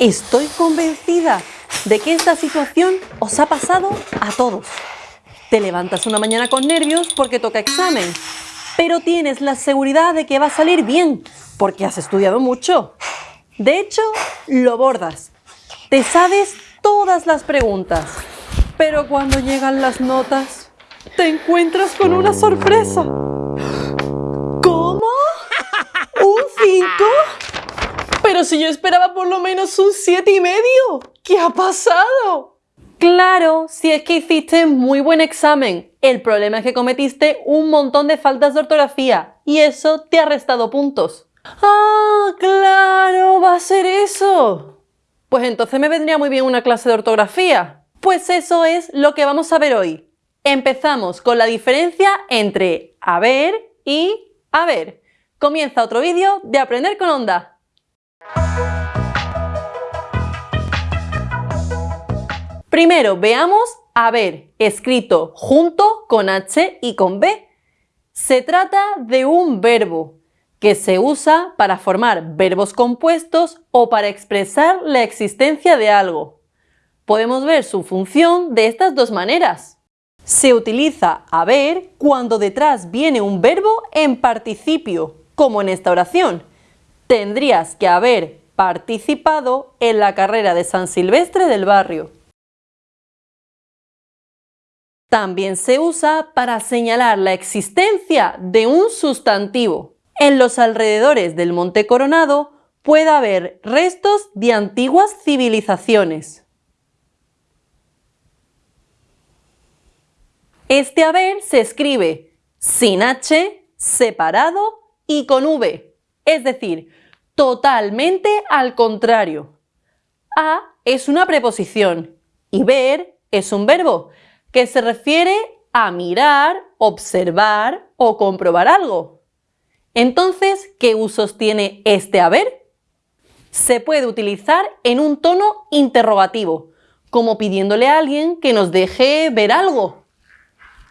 Estoy convencida de que esta situación os ha pasado a todos. Te levantas una mañana con nervios porque toca examen, pero tienes la seguridad de que va a salir bien porque has estudiado mucho. De hecho, lo bordas. Te sabes todas las preguntas, pero cuando llegan las notas, te encuentras con una sorpresa. Pero si yo esperaba por lo menos un siete y medio. ¿Qué ha pasado? Claro, si es que hiciste muy buen examen. El problema es que cometiste un montón de faltas de ortografía y eso te ha restado puntos. ¡Ah, claro! ¿Va a ser eso? Pues entonces me vendría muy bien una clase de ortografía. Pues eso es lo que vamos a ver hoy. Empezamos con la diferencia entre haber y haber. Comienza otro vídeo de Aprender con Onda. Primero veamos haber escrito junto con H y con B. Se trata de un verbo que se usa para formar verbos compuestos o para expresar la existencia de algo. Podemos ver su función de estas dos maneras. Se utiliza haber cuando detrás viene un verbo en participio, como en esta oración tendrías que haber participado en la carrera de San Silvestre del barrio. También se usa para señalar la existencia de un sustantivo. En los alrededores del Monte Coronado puede haber restos de antiguas civilizaciones. Este haber se escribe sin H, separado y con V, es decir, totalmente al contrario. A es una preposición y ver es un verbo que se refiere a mirar, observar o comprobar algo. Entonces, ¿qué usos tiene este haber? Se puede utilizar en un tono interrogativo, como pidiéndole a alguien que nos deje ver algo.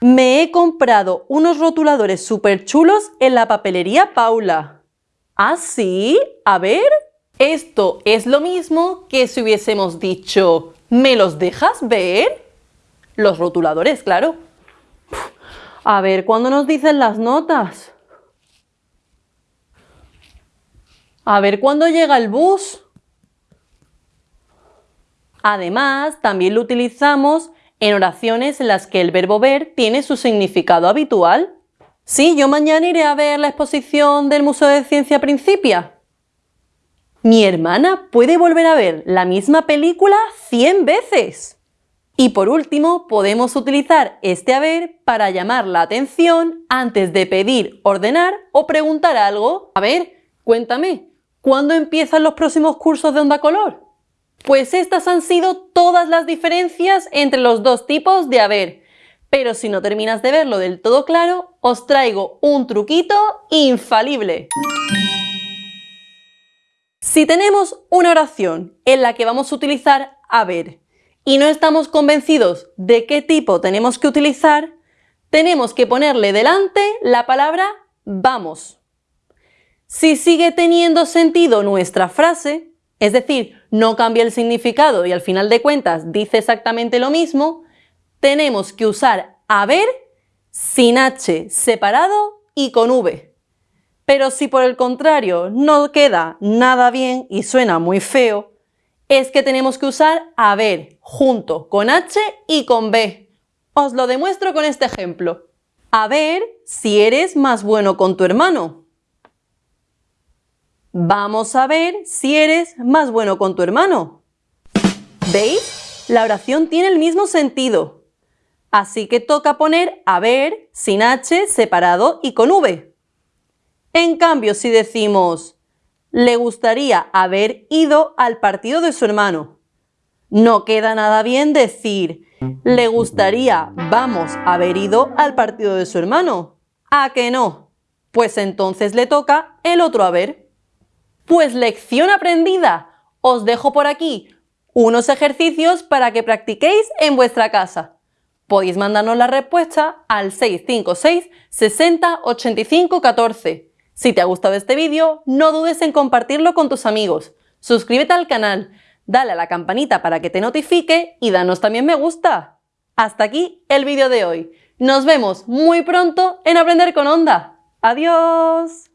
Me he comprado unos rotuladores súper chulos en la papelería Paula. ¿Ah, sí? A ver. Esto es lo mismo que si hubiésemos dicho ¿me los dejas ver? Los rotuladores, claro. A ver, ¿cuándo nos dicen las notas? A ver, ¿cuándo llega el bus? Además, también lo utilizamos en oraciones en las que el verbo ver tiene su significado habitual. Sí, yo mañana iré a ver la exposición del Museo de Ciencia Principia. Mi hermana puede volver a ver la misma película 100 veces. Y por último, podemos utilizar este haber para llamar la atención antes de pedir, ordenar o preguntar algo. A ver, cuéntame, ¿cuándo empiezan los próximos cursos de onda color? Pues estas han sido todas las diferencias entre los dos tipos de haber. Pero si no terminas de verlo del todo claro, os traigo un truquito infalible. Si tenemos una oración en la que vamos a utilizar haber y no estamos convencidos de qué tipo tenemos que utilizar, tenemos que ponerle delante la palabra vamos. Si sigue teniendo sentido nuestra frase, es decir, no cambia el significado y al final de cuentas dice exactamente lo mismo, tenemos que usar haber sin H separado y con V. Pero si por el contrario no queda nada bien y suena muy feo, es que tenemos que usar haber junto con H y con B. Os lo demuestro con este ejemplo. A ver si eres más bueno con tu hermano. Vamos a ver si eres más bueno con tu hermano. ¿Veis? La oración tiene el mismo sentido, Así que toca poner haber sin H separado y con V. En cambio, si decimos le gustaría haber ido al partido de su hermano, no queda nada bien decir le gustaría vamos haber ido al partido de su hermano. ¿A que no? Pues entonces le toca el otro haber. Pues lección aprendida. Os dejo por aquí unos ejercicios para que practiquéis en vuestra casa. Podéis mandarnos la respuesta al 656 60 85 14. Si te ha gustado este vídeo, no dudes en compartirlo con tus amigos. Suscríbete al canal, dale a la campanita para que te notifique y danos también me gusta. Hasta aquí el vídeo de hoy. Nos vemos muy pronto en Aprender con Onda. ¡Adiós!